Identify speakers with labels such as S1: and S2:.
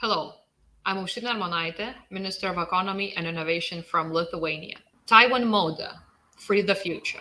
S1: Hello, I'm Aušrinė Armonaitė, Minister of Economy and Innovation from Lithuania. Taiwan Moda, Free the Future.